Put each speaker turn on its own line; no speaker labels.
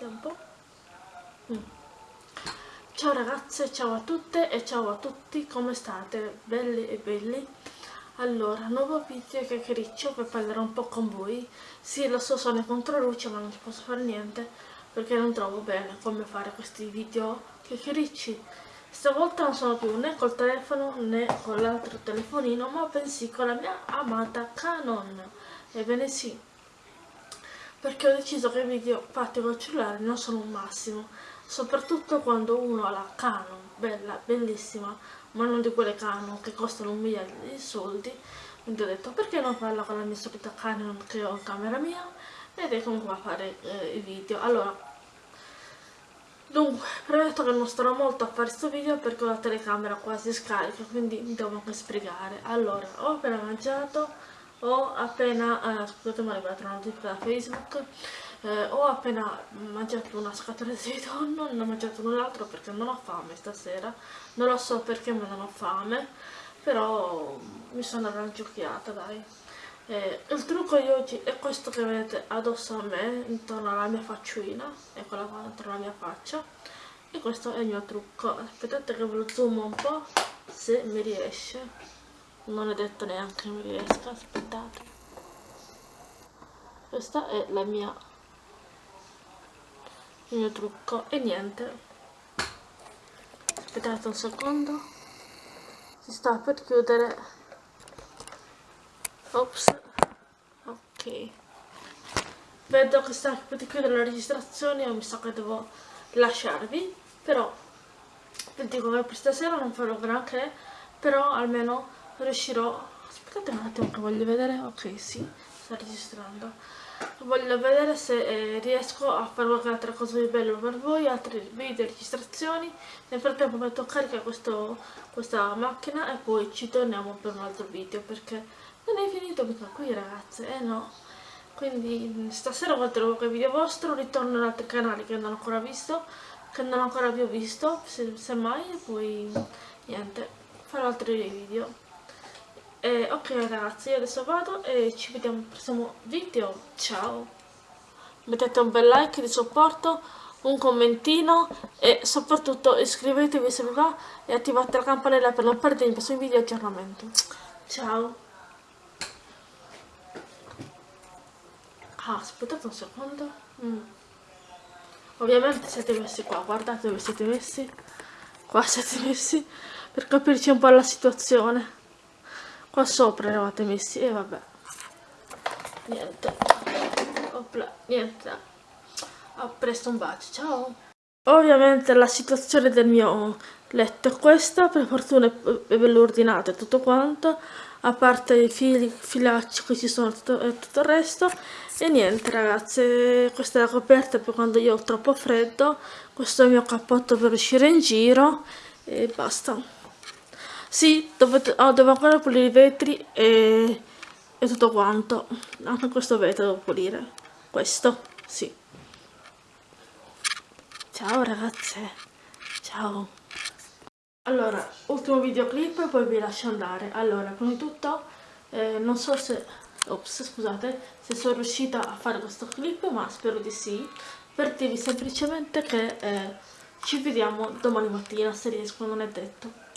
tempo. Mm. ciao ragazze ciao a tutte e ciao a tutti come state? Belli e belli? Allora nuovo video chiacchiericcio per parlare un po' con voi. Sì lo so sono in controluce ma non ci posso fare niente perché non trovo bene come fare questi video chiacchiericci. Stavolta non sono più né col telefono né con l'altro telefonino ma bensì con la mia amata Canon. Ebbene sì perché ho deciso che i video fatti col cellulare non sono un massimo soprattutto quando uno ha la Canon bella, bellissima ma non di quelle Canon che costano un migliaio di soldi. Quindi ho detto perché non farla con la mia solita Canon che ho in camera mia? Ed è comunque a fare eh, i video. Allora Dunque, premetto che non starò molto a fare questo video perché ho la telecamera quasi scarica, quindi mi devo anche sbrigare. Allora, ho appena mangiato, ho appena, eh, scusate ma è arrivata una notifica da Facebook, eh, ho appena mangiato una scatola di tonno, non ho mangiato null'altro perché non ho fame stasera, non lo so perché ma non ho fame, però mi sono arrangiocchiata dai. Eh, il trucco di oggi è questo che vedete addosso a me, intorno alla mia facciolina, eccola qua, intorno alla mia faccia, e questo è il mio trucco. Aspettate che ve lo zoom un po', se mi riesce non è detto neanche che mi riesca aspettate questa è la mia il mio trucco. E niente. Aspettate un secondo. Si sta per chiudere. Ops. Ok. Vedo che sta per chiudere la registrazione e mi sa che devo lasciarvi però vi dico che per stasera non farò granché però almeno riuscirò. Aspettate un attimo che voglio vedere. Ok sì sta registrando. Voglio vedere se eh, riesco a fare qualche altra cosa di bello per voi altre video registrazioni. Nel frattempo metto a carica questo, questa macchina e poi ci torniamo per un altro video perché non è finito mica qui ragazze eh no. Quindi stasera guarderò qualche video vostro ritorno in altri canali che non ho ancora visto che non ho ancora più visto se, se mai e poi niente farò altri video eh, ok ragazzi, io adesso vado e ci vediamo al prossimo video. Ciao! Mettete un bel like di supporto, un commentino e soprattutto iscrivetevi se vi va e attivate la campanella per non perdere i prossimi video di aggiornamento. Ciao! Ah, aspettate un secondo. Mm. Ovviamente siete messi qua, guardate dove siete messi. Qua siete messi per capirci un po' la situazione qua sopra eravate messi e vabbè. Niente. Opla, niente. A presto un bacio ciao. Ovviamente la situazione del mio letto è questa per fortuna è bello ordinato e tutto quanto a parte i fili, filacci che ci sono tutto, e tutto il resto. E niente ragazze questa è la coperta per quando io ho troppo freddo questo è il mio cappotto per uscire in giro e basta sì, dovete, oh, devo ancora pulire i vetri e, e tutto quanto. Anche questo vetro devo pulire. Questo, sì. Ciao ragazze. Ciao. Allora, ultimo videoclip e poi vi lascio andare. Allora, prima di tutto, eh, non so se... Ops, scusate, se sono riuscita a fare questo clip, ma spero di sì. Per dirvi semplicemente che eh, ci vediamo domani mattina, se riesco, non è detto.